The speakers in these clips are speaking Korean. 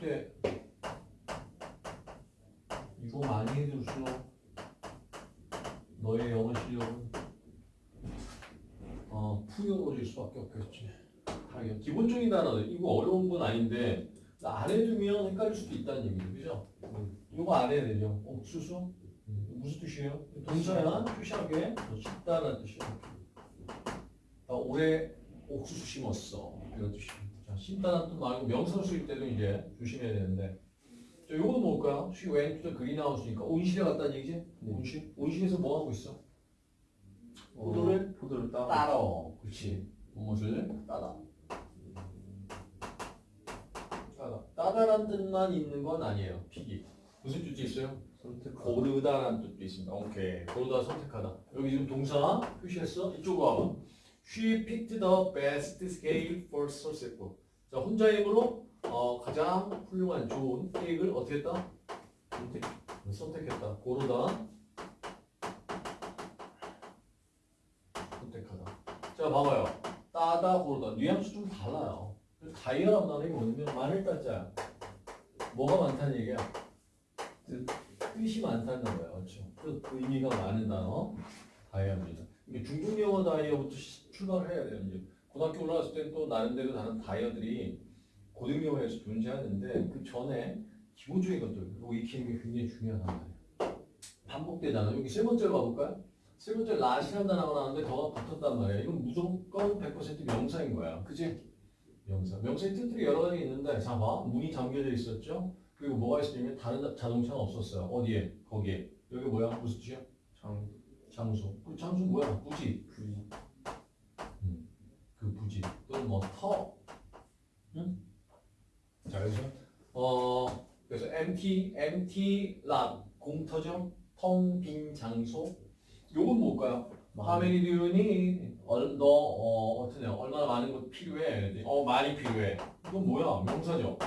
때 이거 많이 해둘수록 너의 영어 실력은 어 풍요로워질 수밖에 없겠지. 당연 기본적인 단어들 이거 어려운 건 아닌데 안 해두면 헷갈릴 수도 있다는 얘기죠, 그죠? 이거 안 해야 되죠. 옥수수 음, 무슨 뜻이에요? 동사야 표시하게 쉽다는 뜻이에요. 나 올해 옥수수 심었어 이런 뜻이에요. 뜻 말고 명사로 쓰일 때도 이제 조심해야 되는데. 자, 요거는 뭘까요? She went to the greenhouse니까 온실에 갔다는 얘기지? 네. 온실? 온실에서 뭐 하고 있어? 어, 포도를 포도를 따. 따라. 그렇지. 무엇을 따다. 따다. 따다란 뜻만 있는 건 아니에요. 피기. 무슨 뜻이 있어요? 선택. 고르다라는 뜻도 있습니다. 오케이. 고르다 선택하다. 여기 지금 동사 표시했어? 이쪽으로 와봐. She picked the best scale for sunset book. 자, 혼자 힘으로 어, 가장 훌륭한 좋은 케이크를 어떻게 했다? 선택. 선택했다. 고르다. 선택하다. 자, 봐봐요. 따다, 고르다. 뉘앙스 좀 달라요. 다이어란 말이 뭐냐면 많을 따자. 뭐가 많다는 얘기야? 뜻. 뜻이 많다는 거예요. 그렇죠? 뜻, 의미가 많은 단어. 다이어입니다. 중국 영어 다이어부터 시- 출발을 해야 돼요. 이제 고등학교 올라갔을 때는 또 나름대로 다른 다이어들이 고등 영어에서 존재하는데 그 전에 기본적인 것들 그리고 익히는 게 굉장히 중요하단 말이에요. 반복되잖아. 여기 세 번째로 가볼까요? 세 번째 낫이라는 단어가 나왔는데 더가 붙었단 말이에요. 이건 무조건 100% 명사인 거야. 그지? 명사. 명사의 뜻들이 여러 가지 있는데 자 봐. 문이 잠겨져 있었죠? 그리고 뭐가 있었냐면 다른 자- 자동차는 없었어요. 어디에? 거기에. 여기 뭐야? 무슨 뜻이야? 장. 장소. 그 장소 뭐야? 부지. 부위. 뭐 터. 응? 자 그래서 어 그래서 empty empty lot 공터죠. 텅빈 장소. 요건 뭘까요? How many do you need? 얼, 너 어, 어떠냐? 얼마나 많은 것 필요해? 어 많이 필요해. 이건 뭐야? 명사죠.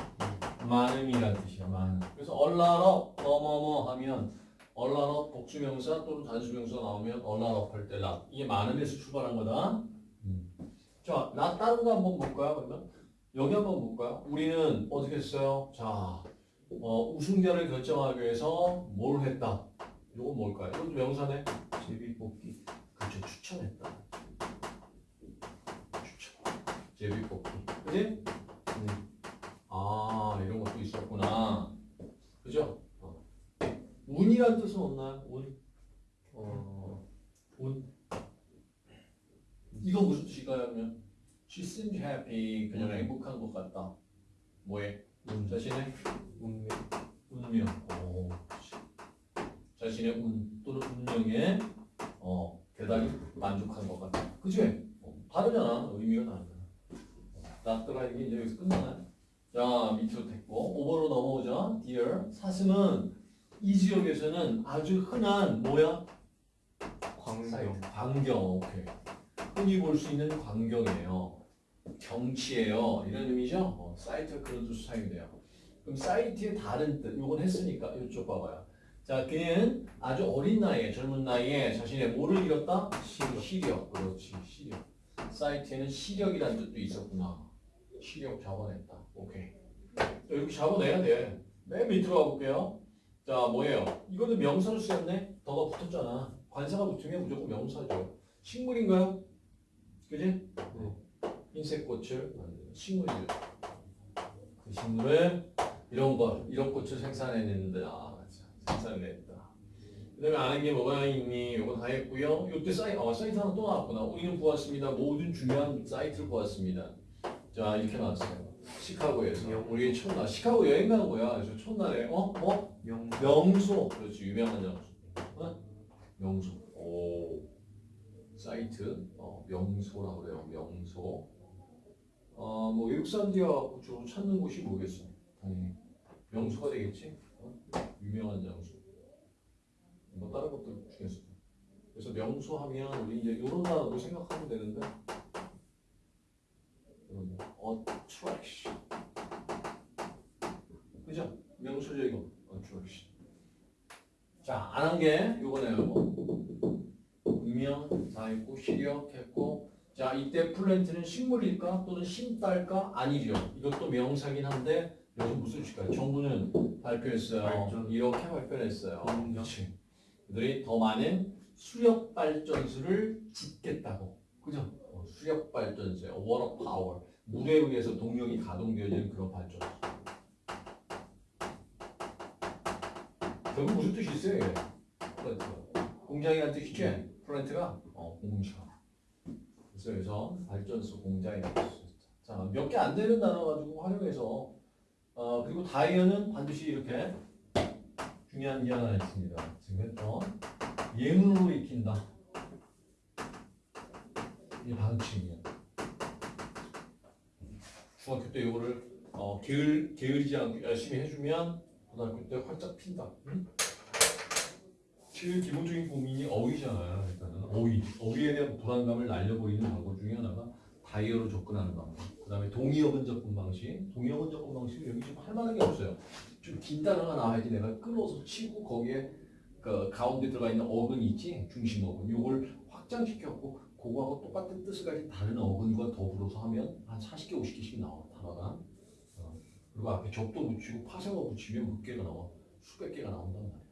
많음이란 뜻이야. 많음. 그래서 얼라러 뭐뭐뭐 하면 얼라러 복수명사 또는 단수명사 나오면 얼라러 할때 라. 이게 많음에서 출발한 거다. 자, 나 다른 거 한번 볼까요? 그러면 여기 한번 볼까요? 우리는 어떻게 했어요? 자, 어, 우승자를 결정하기 위해서 뭘 했다? 이건 뭘까요? 이것도 명사네. 제비 뽑기. 그렇죠. 추천했다. 추천. 제비 뽑기. 그지? 아, 이런 것도 있었구나. 그죠? 어. 운이란 뜻은 없나요? 무슨 뜻일까요? 그러면 She seemed happy. 그녀는 행복한 것 같다. 뭐에? 운. 자신의 운명. 운명. 오. 자신의 운 또는 운명에 어, 대단히 만족한 것 같다. 그치? 어, 다르잖아. 의미가 다르잖아. 나더라 이게 이제 여기서 끝나나요? 자, 밑으로 됐고 오버로 넘어오자. Dear. 사슴은 이 지역에서는 아주 흔한 뭐야? 광경. 광경. 오케이. 흔히 볼 수 있는 광경이에요. 경치예요. 이런 의미죠? 어, 사이트 그런 뜻으로 사용이 돼요. 그럼 사이트의 다른 뜻, 이건 했으니까 이쪽 봐봐요. 자, 그는 아주 어린 나이에, 젊은 나이에 자신의 뭐를 잃었다? 시력. 시력. 그렇지, 시력. 사이트에는 시력이라는 뜻도 있었구나. 시력 자본했다. 오케이. 자, 이렇게 자본해야 돼. 맨 밑으로 가볼게요. 자, 뭐예요? 이거는 명사로 쓰였네? 더가 붙었잖아. 관사가 붙으면 무조건 명사죠. 식물인가요? 그지? 네. 흰색 꽃을 만드는 식물이죠. 그 식물을 이런 걸, 이런 꽃을 생산해냈는데, 아. 생산했다. 그 다음에 아는 게 뭐가 있니? 이거 다 했고요. 이때 사이, 어, 사이트 하나 또 나왔구나. 우리는 보았습니다. 모든 중요한 사이트를 보았습니다. 자, 이렇게 나왔어요. 시카고에서. 명- 우리 첫날, 시카고 여행 가는 거야. 그래서 첫날에, 어? 어? 명. 명소. 그렇지, 유명한 장소. 어? 명소. 오. 사이트. 어, 명소라고 그래요. 명소. 어, 뭐 외국 사람들이 와갖고 주로 찾는 곳이 뭐겠어? 당연히 명소가 되겠지. 어? 유명한 장소. 뭐 다른 것들 중에서. 그래서 명소 하면 우리 이제 이런 단어도 생각하면 되는데. 이런 거. attraction. 그죠? 명소적인 거. attraction. 자, 안 한 게 요거네요. 뭐. 유명 다 했고 시력 했고 자 자, 이때 plant는 식물일까 또는 심달까 아니죠. 이것도 명사긴 한데 여기서 무슨 뜻일까요? 정부는 발표했어요. 발전. 이렇게 발표했어요. 공정. 그렇지. 그들이 더 많은 수력 발전소를 짓겠다고. 그죠? 어, 수력 발전소, water power. 물에 의해서 동력이 가동되어지는 그런 발전소. 결국 무슨 뜻이 있어요? 공장이라는 뜻이지? 플랜트가 어, 공장. 그래서 발전소 공장이라고 쓸수 있다. 자, 몇 개 안 되는 단어 가지고 활용해서 어, 그리고 다이어는 반드시 이렇게 중요한 게 하나 있습니다. 지금 했던 예문으로 익힌다. 이 방침이야. 중학교 때 이거를 어, 게을, 게으르지 않고 열심히 해주면 고등학교 때 활짝 핀다. 응? 제일 기본적인 고민이 어휘잖아요. 일단은 어휘, 어휘에 대한 불안감을 날려버리는 방법 중에 하나가 다이어로 접근하는 방법. 그 다음에 동의어근 접근 방식. 동의어근 접근 방식 여기 지금 할 만한 게 없어요. 좀 긴 단어가 나와야지 내가 끌어서 치고 거기에 그 가운데 들어가 있는 어근이 있지 중심 어근. 요걸 확장시켰고 그거하고 똑같은 뜻을 가진 다른 어근과 더불어서 하면 한 40개, 50개씩 나와 단어가. 어. 그리고 앞에 접도 붙이고 파생어 붙이면 몇 개가 나와. 수백 개가 나온단 말이야.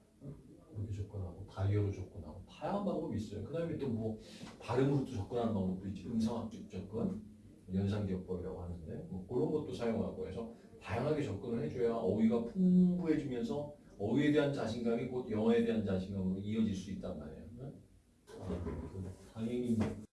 그렇게 접근하고 다이어로 접근하고 다양한 방법이 있어요. 그 다음에 또 뭐 발음으로도 접근하는 방법도 있지. 음성학적 접근, 연상기억법이라고 하는데 뭐 그런 것도 사용하고 해서 다양하게 접근을 해줘야 어휘가 풍부해지면서 어휘에 대한 자신감이 곧 영어에 대한 자신감으로 이어질 수 있단 말이에요. 네? 아, 당연히 뭐